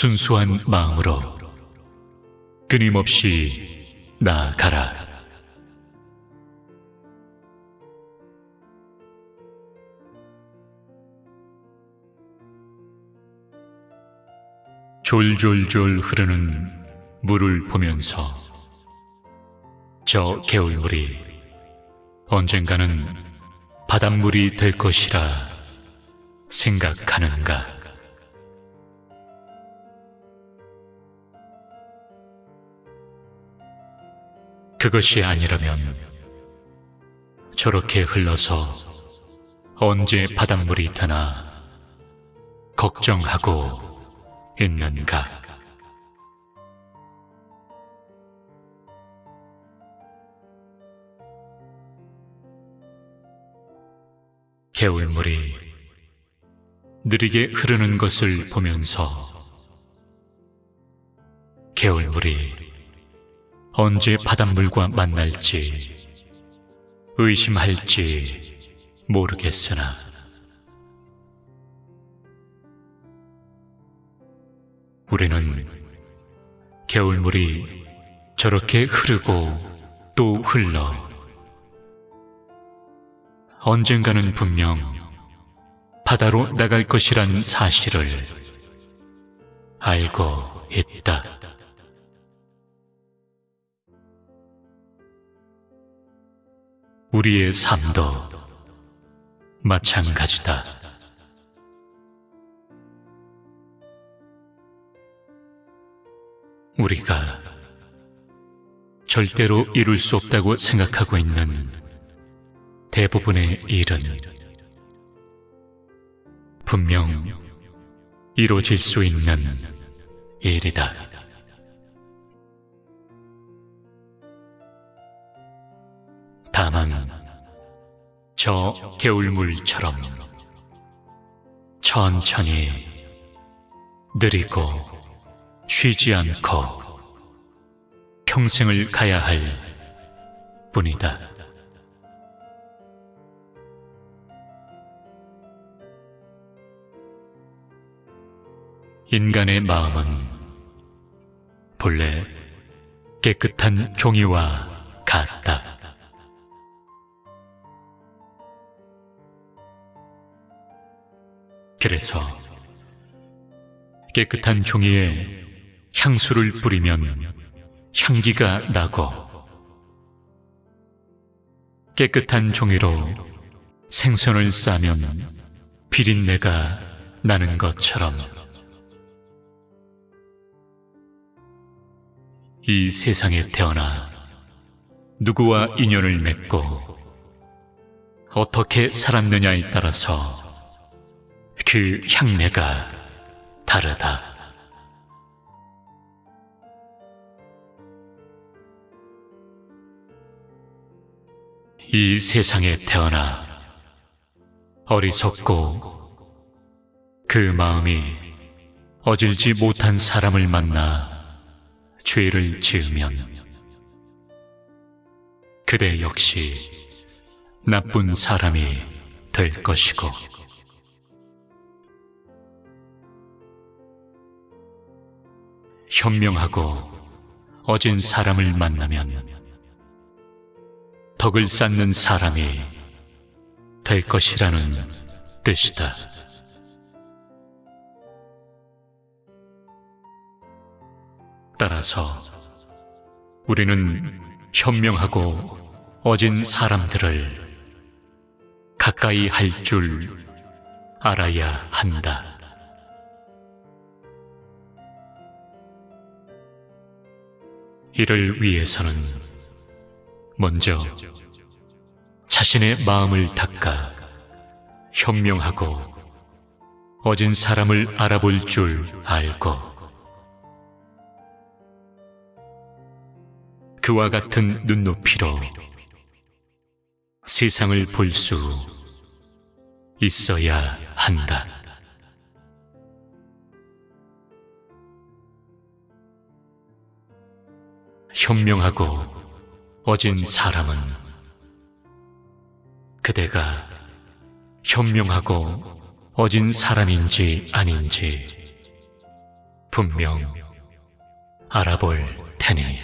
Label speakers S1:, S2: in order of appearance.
S1: 순수한 마음으로 끊임없이 나아가라. 졸졸졸 흐르는 물을 보면서 저 개울물이 언젠가는 바닷물이 될 것이라 생각하는가? 그것이 아니라면 저렇게 흘러서 언제 바닷물이 되나 걱정하고 있는가? 개울물이 느리게 흐르는 것을 보면서 개울물이 언제 바닷물과 만날지 의심할지 모르겠으나 우리는 개울물이 저렇게 흐르고 또 흘러 언젠가는 분명 바다로 나갈 것이란 사실을 알고 있다. 우리의 삶도 마찬가지다. 우리가 절대로 이룰 수 없다고 생각하고 있는 대부분의 일은 분명 이루어질 수 있는 일이다. 다만 저 개울물처럼 천천히 느리고 쉬지 않고 평생을 가야 할 뿐이다. 인간의 마음은 본래 깨끗한 종이와 같다. 그래서 깨끗한 종이에 향수를 뿌리면 향기가 나고 깨끗한 종이로 생선을 싸면 비린내가 나는 것처럼 이 세상에 태어나 누구와 인연을 맺고 어떻게 살았느냐에 따라서 그 향내가 다르다. 이 세상에 태어나 어리석고 그 마음이 어질지 못한 사람을 만나 죄를 지으면 그대 역시 나쁜 사람이 될 것이고 현명하고 어진 사람을 만나면 덕을 쌓는 사람이 될 것이라는 뜻이다. 따라서 우리는 현명하고 어진 사람들을 가까이 할 줄 알아야 한다. 이를 위해서는 먼저 자신의 마음을 닦아 현명하고 어진 사람을 알아볼 줄 알고 그와 같은 눈높이로 세상을 볼 수 있어야 한다. 현명하고 어진 사람은 그대가 현명하고 어진 사람인지 아닌지 분명 알아볼 테니.